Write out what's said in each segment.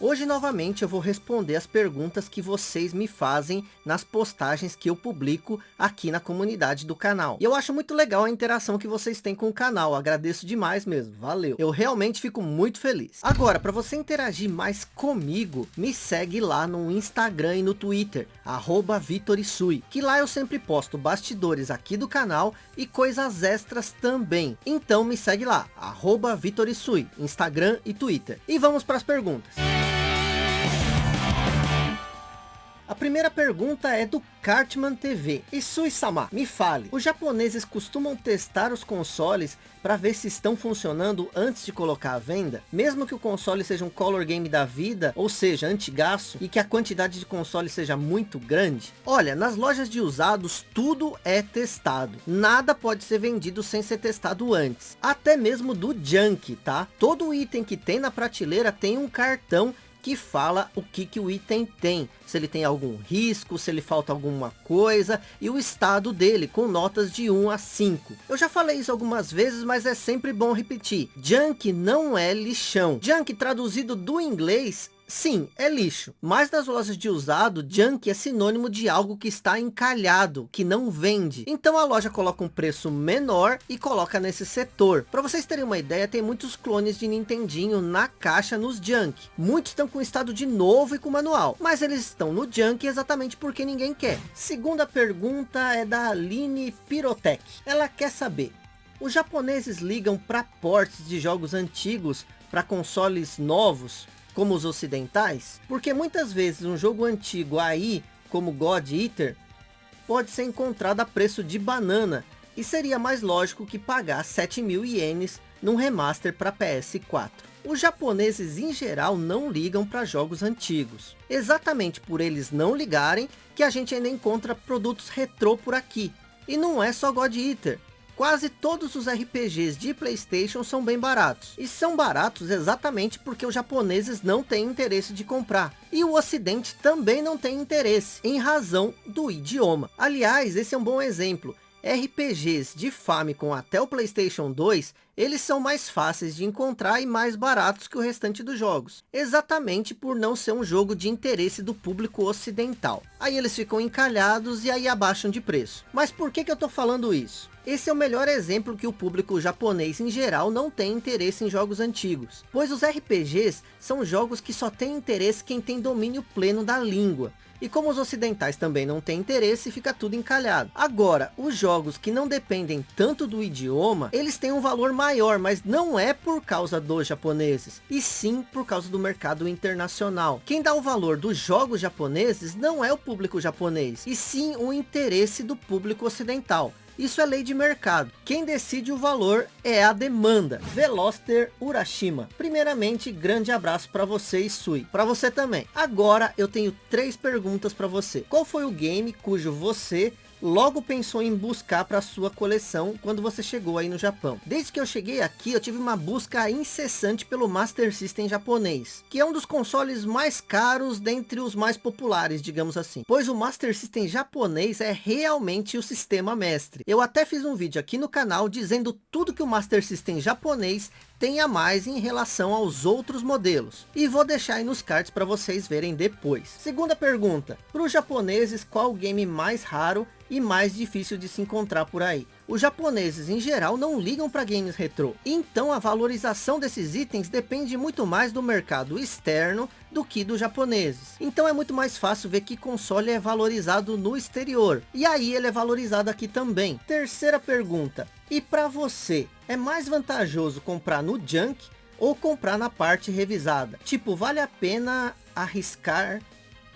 Hoje novamente eu vou responder as perguntas que vocês me fazem nas postagens que eu publico aqui na comunidade do canal. E eu acho muito legal a interação que vocês têm com o canal, agradeço demais mesmo, valeu. Eu realmente fico muito feliz. Agora, para você interagir mais comigo, me segue lá no Instagram e no Twitter, arroba Vitorisui, que lá eu sempre posto bastidores aqui do canal e coisas extras também. Então me segue lá, arroba Vitorisui, Instagram e Twitter. E vamos para as perguntas. A primeira pergunta é do Cartman TV. Isui-sama, me fale, os japoneses costumam testar os consoles para ver se estão funcionando antes de colocar à venda? Mesmo que o console seja um color game da vida, ou seja, antigaço, e que a quantidade de consoles seja muito grande? Olha, nas lojas de usados, tudo é testado. Nada pode ser vendido sem ser testado antes. Até mesmo do junk, tá? Todo item que tem na prateleira tem um cartão que fala o que, que o item tem, se ele tem algum risco, se ele falta alguma coisa, e o estado dele, com notas de 1 a 5. Eu já falei isso algumas vezes, mas é sempre bom repetir. Junk não é lixão. Junk traduzido do inglês Sim, é lixo, mas nas lojas de usado, junk é sinônimo de algo que está encalhado, que não vende. Então a loja coloca um preço menor e coloca nesse setor. Para vocês terem uma ideia, tem muitos clones de Nintendinho na caixa nos junk. Muitos estão com estado de novo e com manual, mas eles estão no junk exatamente porque ninguém quer. Segunda pergunta é da Aline Pirotech. Ela quer saber, os japoneses ligam para portes de jogos antigos para consoles novos? Como os ocidentais, porque muitas vezes um jogo antigo aí, como God Eater, pode ser encontrado a preço de banana, e seria mais lógico que pagar 7 mil ienes num remaster para PS4. Os japoneses em geral não ligam para jogos antigos. Exatamente por eles não ligarem que a gente ainda encontra produtos retrô por aqui. E não é só God Eater. Quase todos os RPGs de Playstation são bem baratos. E são baratos exatamente porque os japoneses não têm interesse de comprar. E o ocidente também não tem interesse, em razão do idioma. Aliás, esse é um bom exemplo. RPGs de Famicom até o Playstation 2, eles são mais fáceis de encontrar e mais baratos que o restante dos jogos. Exatamente por não ser um jogo de interesse do público ocidental. Aí eles ficam encalhados e aí abaixam de preço. Mas por que, que eu estou falando isso? Esse é o melhor exemplo que o público japonês em geral não tem interesse em jogos antigos, pois os RPGs são jogos que só tem interesse quem tem domínio pleno da língua. E como os ocidentais também não têm interesse, fica tudo encalhado. Agora, os jogos que não dependem tanto do idioma, eles têm um valor maior, mas não é por causa dos japoneses, e sim por causa do mercado internacional. Quem dá o valor dos jogos japoneses não é o público japonês, e sim o interesse do público ocidental. Isso é lei de mercado. Quem decide o valor é a demanda. Veloster Urashima. Primeiramente, grande abraço para você e Sui. Para você também. Agora eu tenho três perguntas para você. Qual foi o game cujo você logo pensou em buscar para sua coleção quando você chegou aí no Japão. Desde que eu cheguei aqui, eu tive uma busca incessante pelo Master System japonês, que é um dos consoles mais caros dentre os mais populares, digamos assim. Pois o Master System japonês é realmente o sistema mestre. Eu até fiz um vídeo aqui no canal dizendo tudo que o Master System japonês tem a mais em relação aos outros modelos. E vou deixar aí nos cards para vocês verem depois. Segunda pergunta, para os japoneses qual o game mais raro e mais difícil de se encontrar por aí. Os japoneses em geral não ligam para games retrô, então a valorização desses itens depende muito mais do mercado externo do que dos japoneses. Então é muito mais fácil ver que console é valorizado no exterior, e aí ele é valorizado aqui também. Terceira pergunta, e para você, é mais vantajoso comprar no junk ou comprar na parte revisada? Tipo, vale a pena arriscar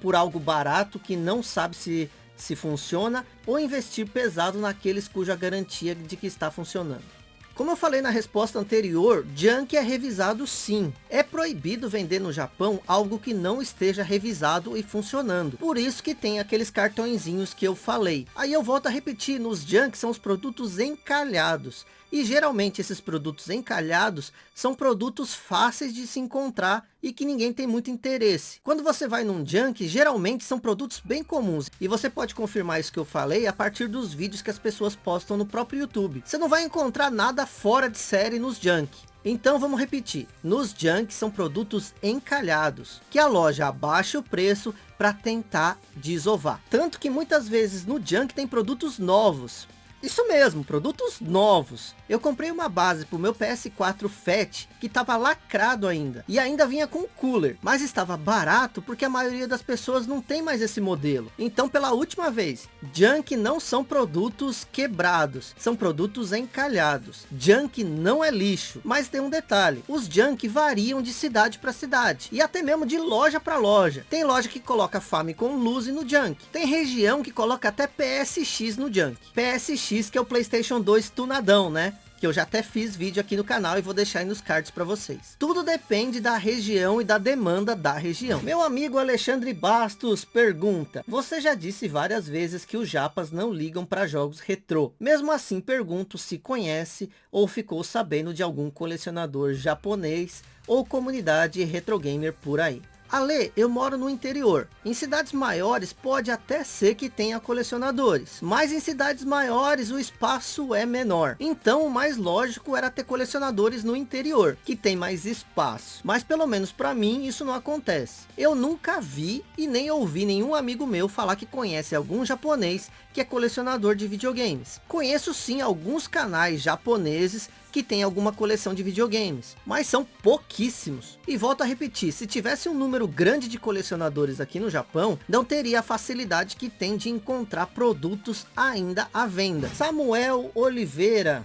por algo barato que não sabe se se funciona, ou investir pesado naqueles cuja garantia de que está funcionando. Como eu falei na resposta anterior, junk é revisado sim. É proibido vender no Japão algo que não esteja revisado e funcionando. Por isso que tem aqueles cartõezinhos que eu falei. Aí eu volto a repetir, nos junk são os produtos encalhados. E geralmente esses produtos encalhados são produtos fáceis de se encontrar e que ninguém tem muito interesse. Quando você vai num junk, geralmente são produtos bem comuns. E você pode confirmar isso que eu falei a partir dos vídeos que as pessoas postam no próprio YouTube. Você não vai encontrar nada fora de série nos junk. Então vamos repetir, nos junk são produtos encalhados, que a loja abaixa o preço para tentar desovar. Tanto que muitas vezes no junk tem produtos novos, isso mesmo, produtos novos. Eu comprei uma base para o meu PS4 Fat, que estava lacrado ainda. E ainda vinha com cooler, mas estava barato porque a maioria das pessoas não tem mais esse modelo. Então pela última vez, Junk não são produtos quebrados, são produtos encalhados. Junk não é lixo, mas tem um detalhe, os Junk variam de cidade para cidade. E até mesmo de loja para loja. Tem loja que coloca Famicom Luzi no Junk. Tem região que coloca até PSX no Junk. PSX X, que é o Playstation 2 tunadão, né? que eu já até fiz vídeo aqui no canal e vou deixar aí nos cards para vocês. Tudo depende da região e da demanda da região. Meu amigo Alexandre Bastos pergunta, você já disse várias vezes que os japas não ligam para jogos retrô. Mesmo assim pergunto se conhece ou ficou sabendo de algum colecionador japonês ou comunidade retro gamer por aí. Ale, eu moro no interior. Em cidades maiores pode até ser que tenha colecionadores. Mas em cidades maiores o espaço é menor. Então o mais lógico era ter colecionadores no interior, que tem mais espaço. Mas pelo menos para mim isso não acontece. Eu nunca vi e nem ouvi nenhum amigo meu falar que conhece algum japonês que é colecionador de videogames. Conheço sim alguns canais japoneses que tem alguma coleção de videogames, mas são pouquíssimos. E volto a repetir, se tivesse um número grande de colecionadores aqui no Japão, não teria a facilidade que tem de encontrar produtos ainda à venda. Samuel Oliveira,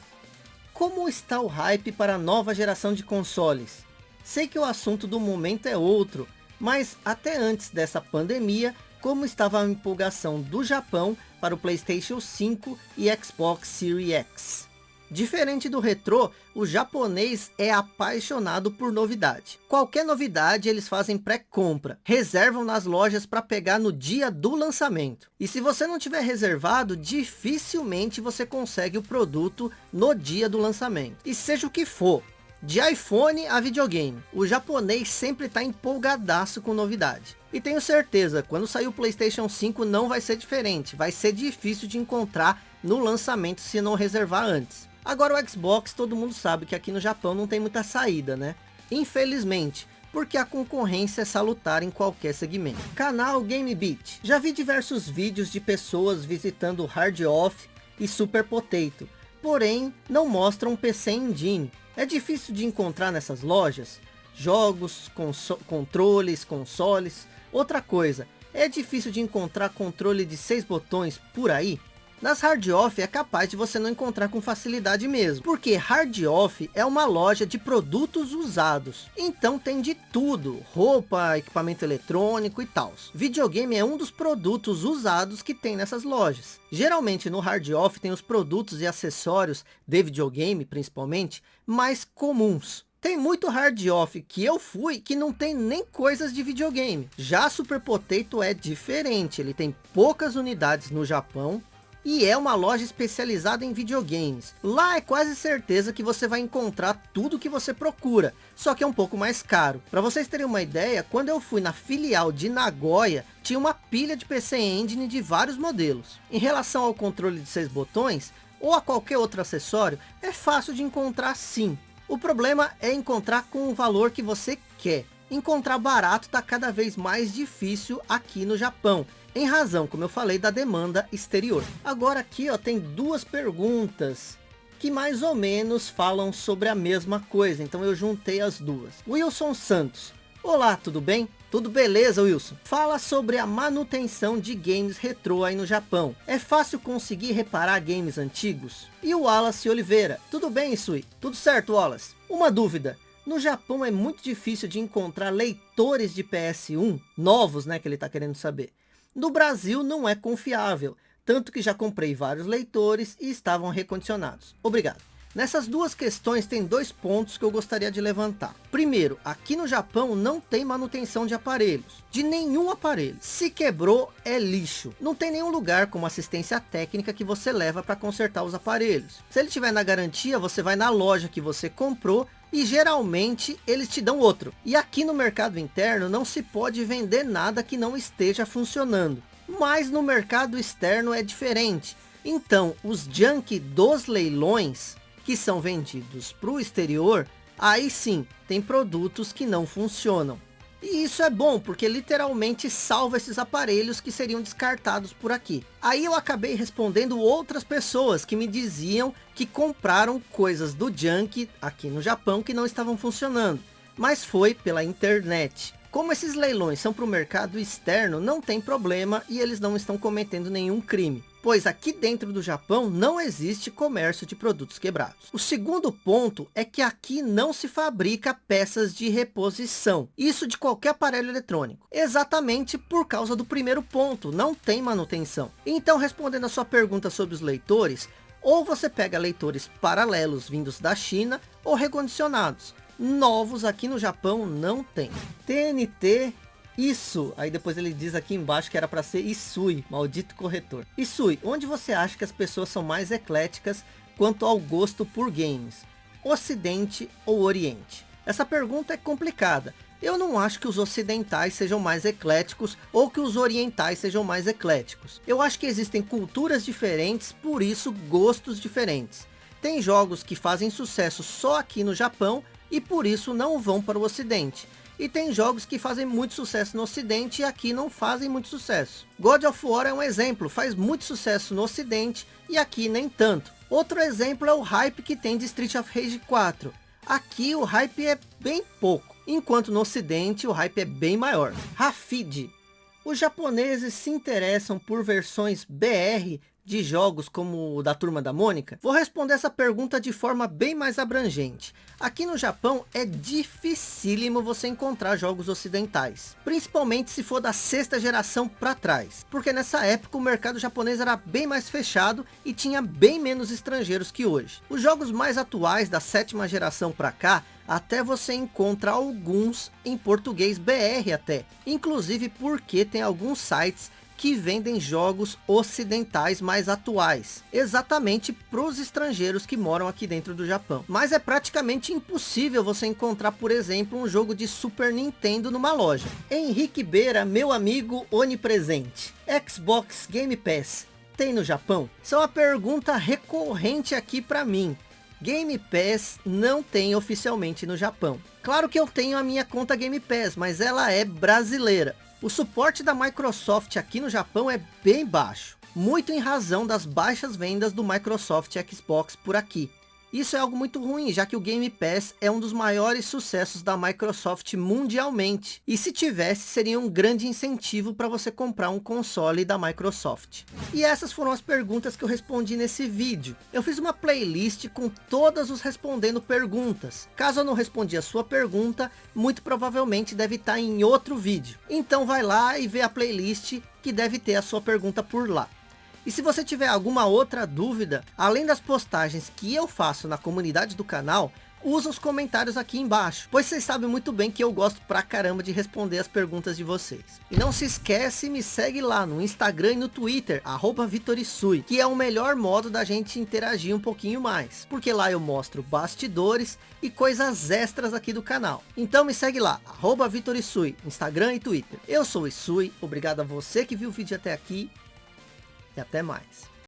como está o hype para a nova geração de consoles? Sei que o assunto do momento é outro, mas até antes dessa pandemia, como estava a empolgação do Japão para o Playstation 5 e Xbox Series X? Diferente do retrô, o japonês é apaixonado por novidade. Qualquer novidade eles fazem pré-compra, reservam nas lojas para pegar no dia do lançamento. E se você não tiver reservado, dificilmente você consegue o produto no dia do lançamento. E seja o que for, de iPhone a videogame, o japonês sempre está empolgadaço com novidade. E tenho certeza, quando sair o Playstation 5 não vai ser diferente, vai ser difícil de encontrar no lançamento se não reservar antes. Agora o Xbox, todo mundo sabe que aqui no Japão não tem muita saída, né? Infelizmente, porque a concorrência é salutar em qualquer segmento. Canal GameBeat. Já vi diversos vídeos de pessoas visitando Hard Off e Super Potato, porém não mostram um PC Engine. É difícil de encontrar nessas lojas? Jogos, controles, consoles. Outra coisa, é difícil de encontrar controle de seis botões por aí? Nas Hard Off é capaz de você não encontrar com facilidade mesmo, porque Hard Off é uma loja de produtos usados. Então tem de tudo, roupa, equipamento eletrônico e tal. Videogame é um dos produtos usados que tem nessas lojas. Geralmente no Hard Off tem os produtos e acessórios de videogame, principalmente, mais comuns. Tem muito hard off que eu fui que não tem nem coisas de videogame. Já Super Potato é diferente, ele tem poucas unidades no Japão, e é uma loja especializada em videogames. Lá é quase certeza que você vai encontrar tudo que você procura, só que é um pouco mais caro. Para vocês terem uma ideia, quando eu fui na filial de Nagoya, tinha uma pilha de PC Engine de vários modelos. Em relação ao controle de seis botões, ou a qualquer outro acessório, é fácil de encontrar sim. O problema é encontrar com o valor que você quer. Encontrar barato está cada vez mais difícil aqui no Japão em razão, como eu falei, da demanda exterior. Agora aqui ó, tem duas perguntas que mais ou menos falam sobre a mesma coisa, então eu juntei as duas. Wilson Santos, olá, tudo bem? Tudo beleza, Wilson? Fala sobre a manutenção de games retrô aí no Japão. É fácil conseguir reparar games antigos? E o Wallace Oliveira, tudo bem, Isui? Tudo certo, Wallace? Uma dúvida, no Japão é muito difícil de encontrar leitores de PS1, novos, né, que ele está querendo saber. No Brasil não é confiável, tanto que já comprei vários leitores e estavam recondicionados. Obrigado. Nessas duas questões tem dois pontos que eu gostaria de levantar. Primeiro, aqui no Japão não tem manutenção de aparelhos, de nenhum aparelho. Se quebrou, é lixo. Não tem nenhum lugar como assistência técnica que você leva para consertar os aparelhos. Se ele tiver na garantia, você vai na loja que você comprou e geralmente eles te dão outro. E aqui no mercado interno não se pode vender nada que não esteja funcionando. Mas no mercado externo é diferente. Então, os junk dos leilões, que são vendidos para o exterior, aí sim, tem produtos que não funcionam. E isso é bom, porque literalmente salva esses aparelhos que seriam descartados por aqui. Aí eu acabei respondendo outras pessoas que me diziam que compraram coisas do junk aqui no Japão que não estavam funcionando. Mas foi pela internet. Como esses leilões são para o mercado externo, não tem problema e eles não estão cometendo nenhum crime pois aqui dentro do Japão não existe comércio de produtos quebrados. O segundo ponto é que aqui não se fabrica peças de reposição, isso de qualquer aparelho eletrônico, exatamente por causa do primeiro ponto, não tem manutenção. Então respondendo a sua pergunta sobre os leitores, ou você pega leitores paralelos vindos da China, ou recondicionados. Novos aqui no Japão não tem. TNT isso, aí depois ele diz aqui embaixo que era para ser Isui, maldito corretor. Isui, onde você acha que as pessoas são mais ecléticas quanto ao gosto por games? Ocidente ou Oriente? Essa pergunta é complicada. Eu não acho que os ocidentais sejam mais ecléticos ou que os orientais sejam mais ecléticos. Eu acho que existem culturas diferentes, por isso gostos diferentes. Tem jogos que fazem sucesso só aqui no Japão e por isso não vão para o ocidente. E tem jogos que fazem muito sucesso no ocidente e aqui não fazem muito sucesso. God of War é um exemplo, faz muito sucesso no ocidente e aqui nem tanto. Outro exemplo é o hype que tem de Street of Rage 4. Aqui o hype é bem pouco, enquanto no ocidente o hype é bem maior. Rafid. Os japoneses se interessam por versões BR de jogos como o da Turma da Mônica? Vou responder essa pergunta de forma bem mais abrangente. Aqui no Japão é dificílimo você encontrar jogos ocidentais, principalmente se for da sexta geração para trás, porque nessa época o mercado japonês era bem mais fechado e tinha bem menos estrangeiros que hoje. Os jogos mais atuais da sétima geração para cá até você encontra alguns em português BR até, inclusive porque tem alguns sites que vendem jogos ocidentais mais atuais, exatamente para os estrangeiros que moram aqui dentro do Japão. Mas é praticamente impossível você encontrar, por exemplo, um jogo de Super Nintendo numa loja. Henrique Beira, meu amigo onipresente. Xbox Game Pass tem no Japão? Isso é uma pergunta recorrente aqui para mim. Game Pass não tem oficialmente no Japão. Claro que eu tenho a minha conta Game Pass, mas ela é brasileira. O suporte da Microsoft aqui no Japão é bem baixo, muito em razão das baixas vendas do Microsoft Xbox por aqui. Isso é algo muito ruim, já que o Game Pass é um dos maiores sucessos da Microsoft mundialmente. E se tivesse, seria um grande incentivo para você comprar um console da Microsoft. E essas foram as perguntas que eu respondi nesse vídeo. Eu fiz uma playlist com todas os respondendo perguntas. Caso eu não respondi a sua pergunta, muito provavelmente deve estar em outro vídeo. Então vai lá e vê a playlist que deve ter a sua pergunta por lá. E se você tiver alguma outra dúvida, além das postagens que eu faço na comunidade do canal, usa os comentários aqui embaixo, pois vocês sabem muito bem que eu gosto pra caramba de responder as perguntas de vocês. E não se esquece, me segue lá no Instagram e no Twitter, arroba Vitorisui, que é o melhor modo da gente interagir um pouquinho mais, porque lá eu mostro bastidores e coisas extras aqui do canal. Então me segue lá, arroba Vitorisui, Instagram e Twitter. Eu sou o Isui, obrigado a você que viu o vídeo até aqui e até mais.